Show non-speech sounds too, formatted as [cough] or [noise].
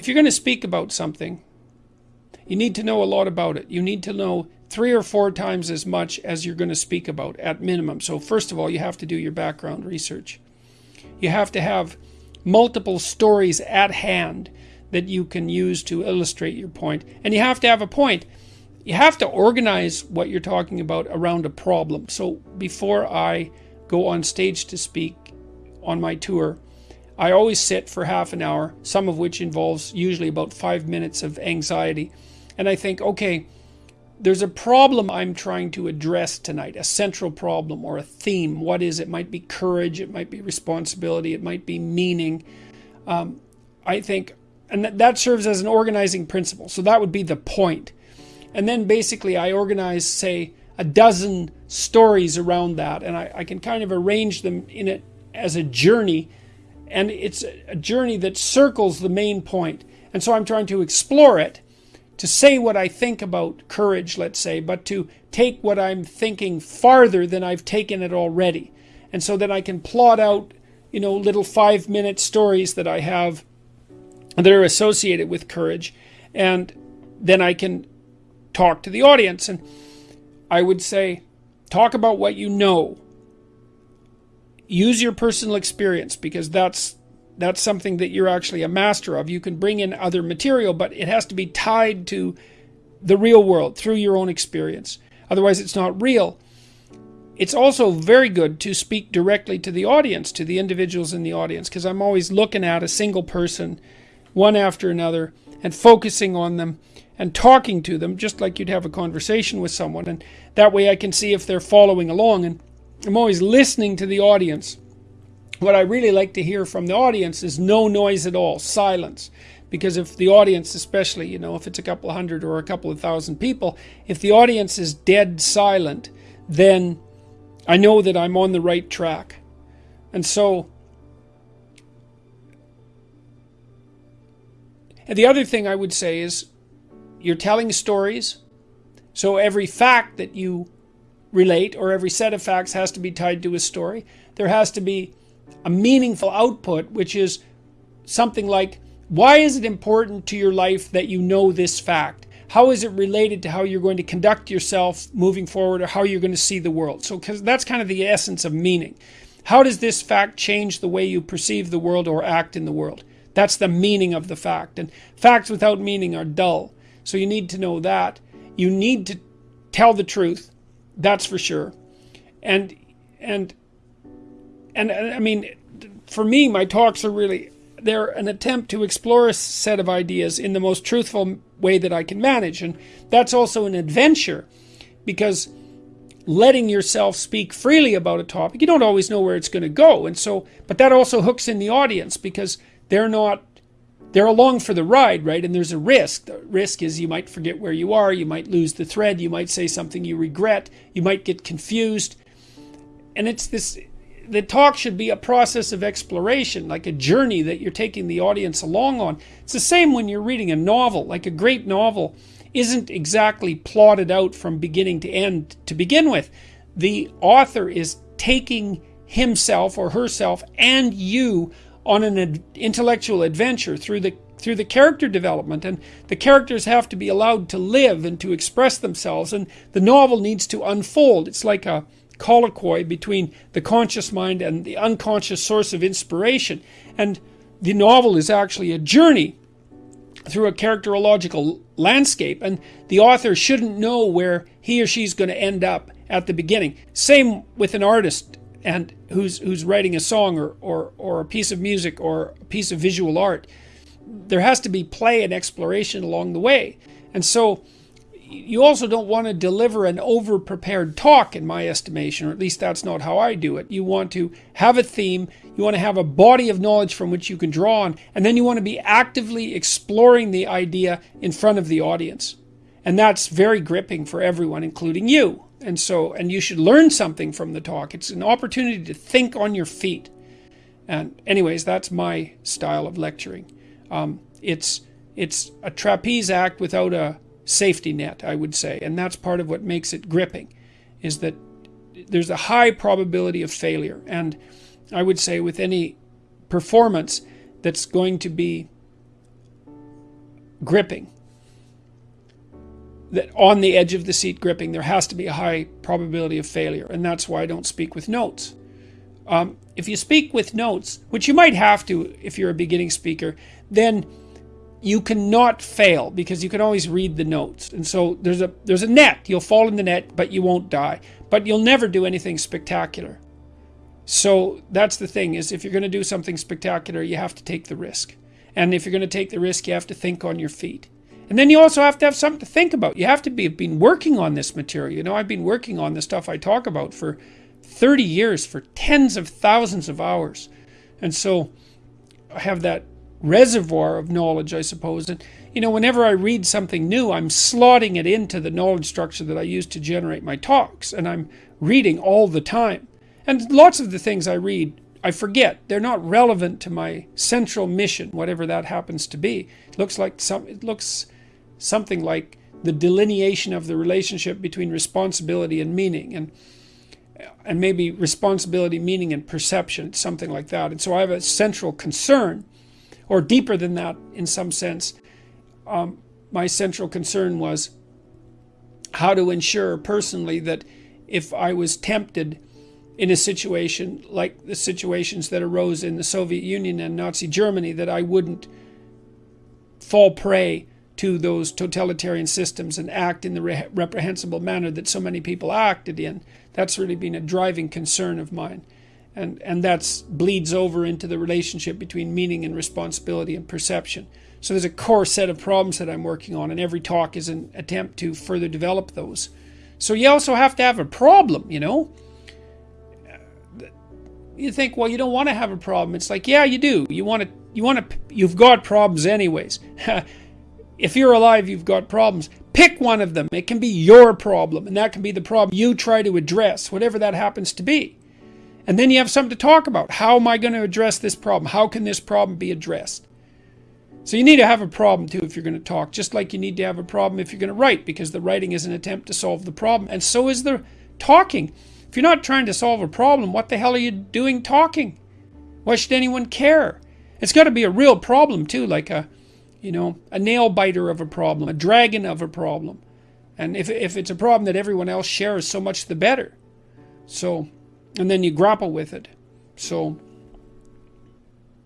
if you're going to speak about something, you need to know a lot about it. You need to know three or four times as much as you're going to speak about at minimum. So, first of all, you have to do your background research. You have to have multiple stories at hand that you can use to illustrate your point. And you have to have a point. You have to organize what you're talking about around a problem. So, before I go on stage to speak on my tour, I always sit for half an hour, some of which involves usually about five minutes of anxiety. And I think, okay, there's a problem I'm trying to address tonight, a central problem or a theme. What is it? might be courage, it might be responsibility, it might be meaning. Um, I think, and that, that serves as an organizing principle. So that would be the point. And then basically, I organize, say, a dozen stories around that, and I, I can kind of arrange them in it as a journey and it's a journey that circles the main point. And so I'm trying to explore it, to say what I think about courage, let's say, but to take what I'm thinking farther than I've taken it already. And so then I can plot out, you know, little five minute stories that I have that are associated with courage. And then I can talk to the audience. And I would say, talk about what you know use your personal experience because that's that's something that you're actually a master of. You can bring in other material, but it has to be tied to the real world through your own experience. Otherwise, it's not real. It's also very good to speak directly to the audience, to the individuals in the audience, because I'm always looking at a single person, one after another, and focusing on them and talking to them, just like you'd have a conversation with someone. And that way I can see if they're following along. And I'm always listening to the audience. What I really like to hear from the audience is no noise at all, silence. Because if the audience, especially, you know, if it's a couple hundred or a couple of thousand people, if the audience is dead silent, then I know that I'm on the right track. And so, and the other thing I would say is you're telling stories. So every fact that you relate, or every set of facts has to be tied to a story. There has to be a meaningful output, which is something like, why is it important to your life that you know this fact? How is it related to how you're going to conduct yourself moving forward or how you're going to see the world? So, because that's kind of the essence of meaning. How does this fact change the way you perceive the world or act in the world? That's the meaning of the fact. And facts without meaning are dull. So you need to know that. You need to tell the truth. That's for sure. And and and I mean, for me, my talks are really they're an attempt to explore a set of ideas in the most truthful way that I can manage, and that's also an adventure because letting yourself speak freely about a topic, you don't always know where it's going to go, and so but that also hooks in the audience because they're not they're along for the ride, right? And there's a risk. The risk is you might forget where you are, you might lose the thread, you might say something you regret, you might get confused. And it's this the talk should be a process of exploration, like a journey that you're taking the audience along on. It's the same when you're reading a novel, like a great novel isn't exactly plotted out from beginning to end to begin with. The author is taking himself or herself and you on an ad intellectual adventure through the through the character development and the characters have to be allowed to live and to express themselves and the novel needs to unfold. It's like a colloquy between the conscious mind and the unconscious source of inspiration. And the novel is actually a journey through a characterological landscape and the author shouldn't know where he or she's going to end up at the beginning. Same with an artist and who's who's writing a song or, or or a piece of music or a piece of visual art there has to be play and exploration along the way. And so you also don't want to deliver an over prepared talk in my estimation or at least that's not how I do it. You want to have a theme you want to have a body of knowledge from which you can draw on and then you want to be actively exploring the idea in front of the audience. And that's very gripping for everyone including you and so, and you should learn something from the talk. It's an opportunity to think on your feet. And anyways, that's my style of lecturing. Um, it's, it's a trapeze act without a safety net, I would say. And that's part of what makes it gripping, is that there's a high probability of failure. And I would say with any performance that's going to be gripping, that on the edge of the seat gripping, there has to be a high probability of failure. And that's why I don't speak with notes. Um, if you speak with notes, which you might have to if you're a beginning speaker, then you cannot fail because you can always read the notes. And so there's a there's a net. You'll fall in the net, but you won't die. But you'll never do anything spectacular. So that's the thing is if you're going to do something spectacular, you have to take the risk. And if you're going to take the risk, you have to think on your feet. And then you also have to have something to think about. You have to be been working on this material. You know, I've been working on the stuff I talk about for 30 years, for tens of thousands of hours. And so I have that reservoir of knowledge, I suppose. And, you know, whenever I read something new, I'm slotting it into the knowledge structure that I use to generate my talks. And I'm reading all the time. And lots of the things I read I forget. They're not relevant to my central mission, whatever that happens to be. It looks like some it looks something like the delineation of the relationship between responsibility and meaning and and maybe responsibility, meaning, and perception, something like that. And so I have a central concern, or deeper than that in some sense. Um, my central concern was how to ensure personally that if I was tempted in a situation like the situations that arose in the Soviet Union and Nazi Germany that I wouldn't fall prey to those totalitarian systems and act in the re reprehensible manner that so many people acted in. That's really been a driving concern of mine. And, and that bleeds over into the relationship between meaning and responsibility and perception. So there's a core set of problems that I'm working on, and every talk is an attempt to further develop those. So you also have to have a problem, you know? you think, well, you don't want to have a problem. It's like, yeah, you do. You want to, you want to, you've got problems anyways. [laughs] if you're alive, you've got problems. Pick one of them. It can be your problem, and that can be the problem you try to address, whatever that happens to be. And then you have something to talk about. How am I going to address this problem? How can this problem be addressed? So you need to have a problem too if you're going to talk, just like you need to have a problem if you're going to write, because the writing is an attempt to solve the problem, and so is the talking. If you're not trying to solve a problem, what the hell are you doing talking? Why should anyone care? It's got to be a real problem too, like a, you know, a nail biter of a problem, a dragon of a problem. And if, if it's a problem that everyone else shares, so much the better. So, and then you grapple with it. So,